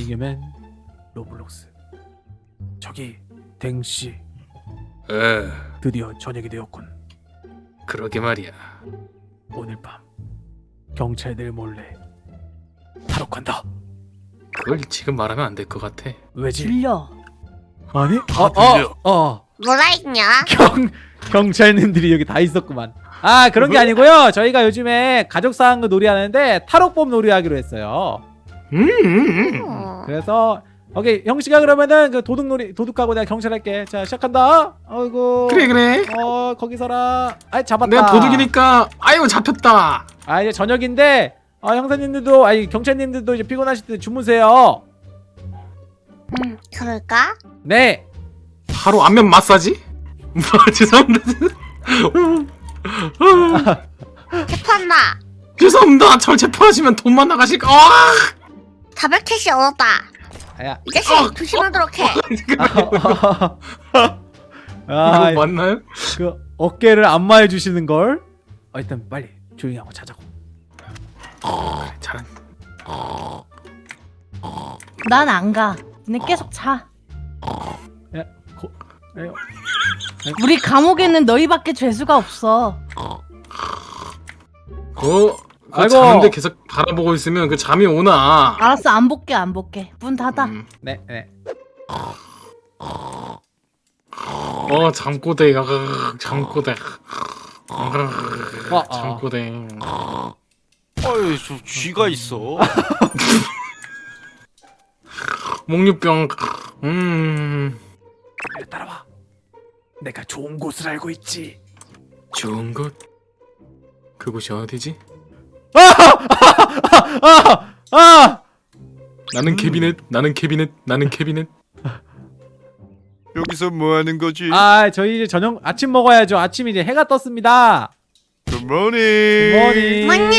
이겨면 로블록스. 저기 댕씨 에 드디어 저녁이 되었군. 그러게 말이야 오늘 밤 경찰들 몰래 탈옥한다. 그걸 지금 말하면 안 될 것 같아 왜지? 들려. 아니? 아, 어, 들려. 어, 어. 뭐라 했냐? 경 경찰님들이 여기 다 있었구만. 아 그런 게 아니고요. 저희가 요즘에 가족 사항 놀이하는데 탈옥법 놀이하기로 했어요. 음, 음, 음. 어. 그래서 오케이 형씨가 그러면은 그 도둑놀이 도둑하고 내가 경찰 할게. 자 시작한다. 아이고. 그래 그래 어 거기 서라. 아 잡았다. 내가 도둑이니까 아이고 잡혔다 아 이제 저녁인데 아 형사님들도 아니 경찰님들도 이제 피곤하실 때 주무세요. 음, 그럴까? 네. 바로 안면 마사지? 뭐 죄송합니다 체포한다. 죄송합니다 절 체포하시면 돈만 나가실까 아! 400캐시 얻었다. 아야. 이 자식 어, 조심하도록 해. 아, 이거 맞나요? 그 어깨를 안마해 주시는 걸. 어, 일단 빨리 조용히 하고 자자고. 잘한 난안 가. 너네 계속 자. 야, 고, 에요. 우리 감옥에는 너희밖에 죄수가 없어. 그, 그 아이고. 자는데 계속 바라보고 있으면 그 잠이 오나 알았어 안 볼게 안 볼게. 문 닫아. 음. 네, 네. 어 잠꼬대 아, 잠꼬대 어, 어. 잠꼬대 어이 저 쥐가 있어. 목류병 음 따라와. 내가 좋은 곳을 알고 있지. 좋은 곳 그곳이 어디지? 아, 아. 나는 캐비넷 나는 캐비넷 나는 캐비넷 여기서 뭐 하는 거지? 아, 저희 이제 저녁 아침 먹어야죠. 아침 이제 해가 떴습니다. 굿모닝. 머니. 뭐냐?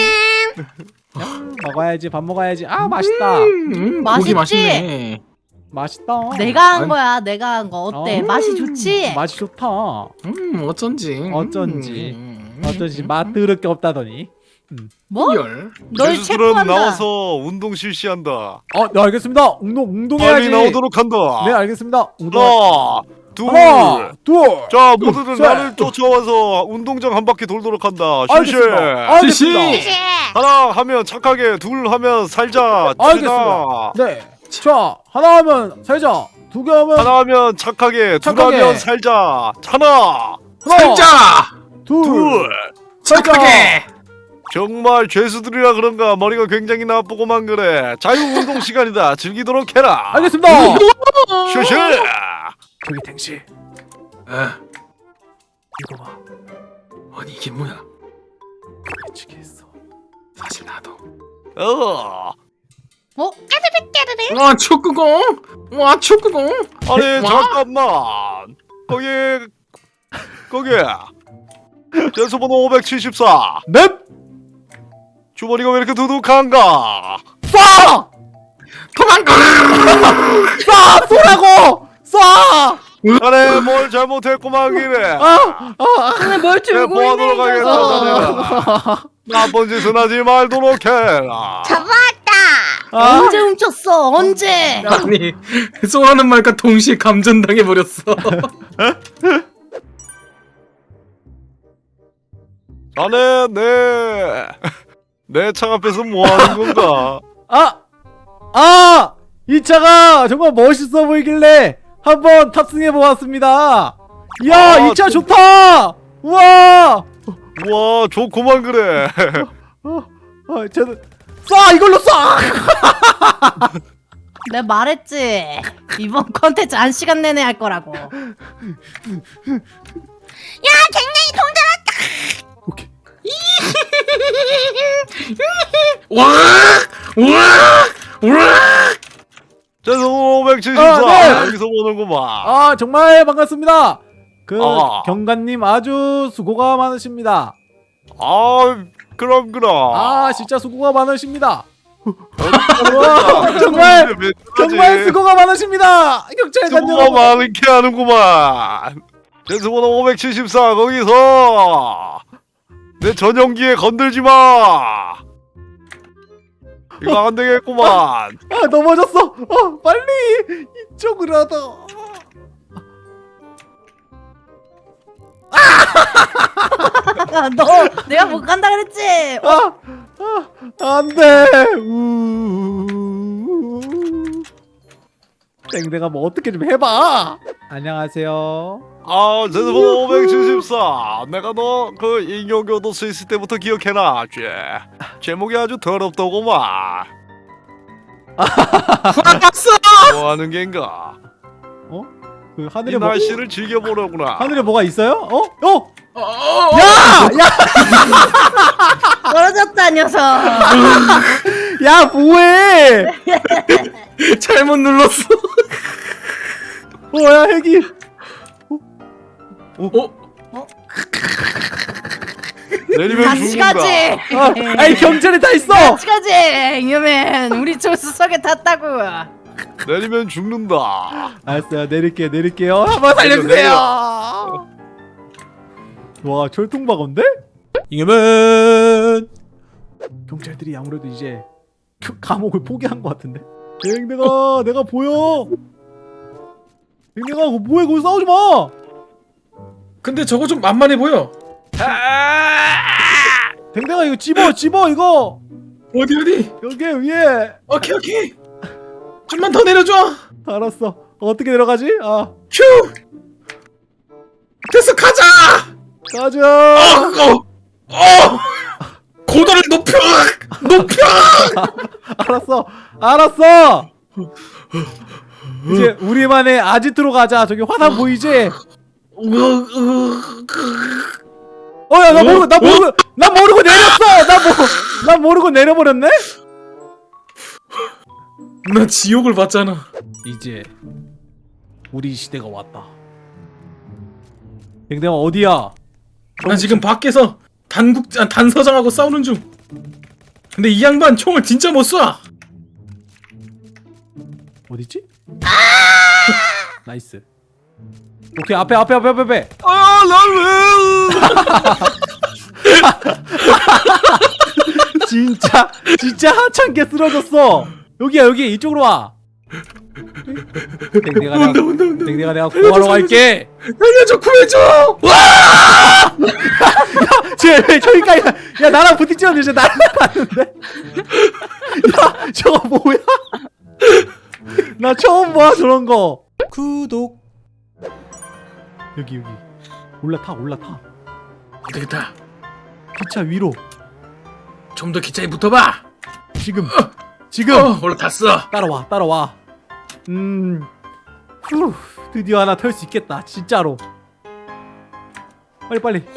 먹어야지. 밥 먹어야지. 아, 맛있다. 음, 고기 맛있지? 맛있네 맛있다. 내가 한 아니. 거야. 내가 한 거 어때? 어. 맛이 좋지? 맛이 좋다. 음 어쩐지 어쩐지. 음. 어쩐지 맛 더럽게 없다더니. 뭐? 열 널 체포한다. 나와서 운동 실시한다. 어, 네 알겠습니다. 운동 빨리 운동해야지. 나오도록 한다. 네, 알겠습니다. 운동. 하나, 둘. 하나, 둘. 자, 모두들 셋. 나를 쫓아와서 운동장 한 바퀴 돌도록 한다. 실시. 알겠습니다. 알겠습니다. 실시. 하나 하면 착하게, 둘 하면 살자. 알겠습니다. 네. 자, 하나 하면 살자. 두 개 하면 하나 하면 착하게, 둘 착하게. 하면 살자. 하나, 하나, 살자 둘, 둘. 착하게 정말 죄수들이라 그런가 머리가 굉장히 나쁘고만 그래. 자유 운동 시간이다. 즐기도록 해라. 알겠습니다. 실시. 저기 탱씨, 에, 이거 봐. 아니 이게 뭐야 미치게 했어. 사실 나도 어. 어? 깨르르. 와 축구공 와 축구공 아니 와. 잠깐만 거기 거기 전소번호 574 넵. 주머니가 왜 이렇게 두둑한가 쏴! 도망가 쏴! 쏘라고! 쏴! 자네 뭘 잘못했구만 기래 아, 아, 근데 뭘 보하도록 있는 거야? 나쁜 짓은 하지 말도록 해라 잡았다. 아. 언제 훔쳤어? 언제? 아니 쏘라는 말과 동시에 감전당해 버렸어 자네 내 내차 앞에서 뭐 하는 건가 아! 아! 이 차가 정말 멋있어 보이길래 한번 탑승해 보았습니다. 이야, 아, 이차 좀- 좋다! 우와! 와 좋구만 그래 아, 저는 쏴! 이걸로 쏴! 내가 말했지. 이번 컨텐츠 한 시간 내내 할 거라고. 야, 댕댕이 돈 와와와 전소번호 574 아, 네. 여기서 보는구만 아, 정말 반갑습니다. 그 아. 경관님 아주 수고가 많으십니다. 아 그럼 그럼 아, 진짜 수고가 많으십니다. 와, 정말 왜 정말 수고가 많으십니다. 경찰관 수고가 여러분. 많게 하는구만 전수번호 574 거기서 내 전용기에 건들지 마 이거 안 되겠구만. 아 넘어졌어. 어 빨리 이쪽으로 하다. 아, 너 내가 못 간다 그랬지. 아, 아 안 돼. 우. 땡땡아 뭐 어떻게 좀 해봐. 안녕하세요. 아, 제드번 574. 내가 너 그 인형 교도 스위스 때부터 기억해놨지. 제목이 아주 더럽더구만. 화났어. 뭐하는 겐가? 그이 하늘에 뭐 날씨를 즐겨보려구나. 하늘에 뭐가 있어요? 어? 어? 어, 어, 야! 야! 떨어졌다 녀석. 야 뭐해? 잘못 눌렀어. 뭐야 핵이? 어? 내리면 같이 죽는다. 가지. 아, 아니 경찰이 다 있어. 같이 가지. 잉여맨 우리 조수석에 탔다고. 내리면 죽는다. 알았어요 내릴게요 내릴게요 한번 살려주세요. 와 철통박인데? 이겨면 경찰들이 아무래도 이제 그 감옥을 포기한 것 같은데. 댕댕아 내가 보여. 댕댕아 그거 뭐해 거기 싸우지 마. 근데 저거 좀 만만해 보여. 댕댕아 이거 집어 집어 이거 어디 어디? 여기 위에 오케이 오케이. 좀만 더 내려줘. 알았어 어떻게 내려가지? 아 휴. 됐어 가자. 가자 어, 어, 어. 고도를 높여. 높여. 알았어 알았어 이제 우리만의 아지트로 가자 저기 화산 보이지? 어야 나 모르고 나 모르고 나 모르고 내렸어 나모나 모르고 내려버렸네 나 지옥을 봤잖아. 이제 우리 시대가 왔다 댕댕아 어디야 나 지금 밖에서 단국 아, 단서장하고 싸우는 중. 근데 이 양반 총을 진짜 못 쏴. 어디지? Nice. 오케이 앞에 앞에 앞에 앞에 앞에. 아, 난 진짜 진짜 하찮게 쓰러졌어. 여기야 여기. 이쪽으로 와. 댕댕아 온다 내가 온다 온다. 댕댕아 내가 구하러 갈게. 살려줘 구해줘. 쟤 저기까지 가- 야 나랑 부딪히는데 쟤 날아갔는데? 야 저거 뭐야 나 처음 봐 저런 거. 구독. 여기 여기. 올라타 올라타. 되겠다. 기차 위로. 좀 더 기차에 붙어봐. 지금. 지금. 어, 올라탔어. 따라와 따라와. 음. 후, 드디어 하나 털수 있겠다 진짜로. 빨리 빨리.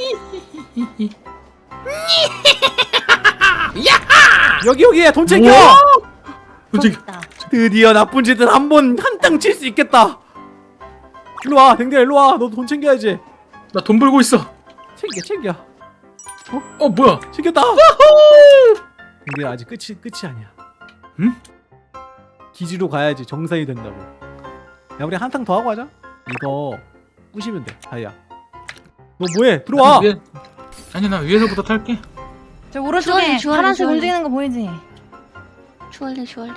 여기 여기 돈 챙겨! 솔직히 있다. 드디어 나쁜 짓을 한 번 한땅 칠 수 있겠다 일로 와 댕댕아 일로 와 너 돈 챙겨야지 나 돈 벌고 있어. 챙겨 챙겨 어 뭐야? 챙겼다 댕댕아 아직 끝이 끝이 아니야 응? 기지로 가야지 정상이 된다고 야 우리 한탕 더 하고 하자 이거 부시면 돼 다이야 너 뭐해 들어와 아니, 위에- 아니 나 위에서부터 탈게. 저 오른쪽에 파란색. 움직이는 거 보이지? 주얼리 주얼리.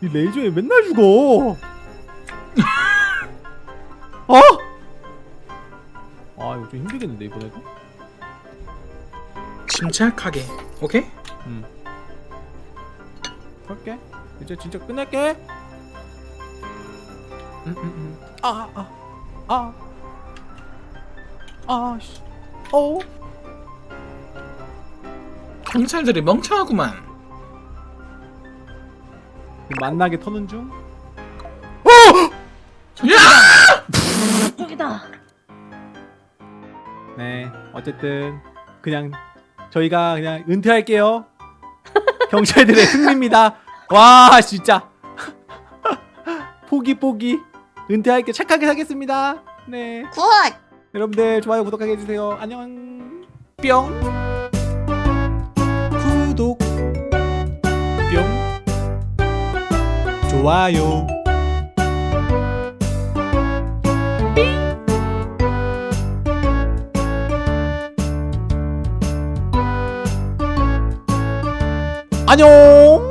이 레이저에 맨날 죽어 어? 아 이거 좀 힘들겠는데 이번에도 침착하게. 오케이? 음. 할게 이제 진짜 끝낼게 음, 음, 음. 아, 아, 아, 아, 씨, 어, 경찰들이 멍청하구만. 만나게 터는 중. 저기다. 네, 어쨌든 그냥 저희가 그냥 은퇴할게요. 경찰들의 승리입니다. 와, 진짜 포기 포기 은퇴할게 착하게 살겠습니다. 네, good. 여러분들 좋아요 구독하게 해주세요. 안녕. 뿅. 좋아요. 안녕.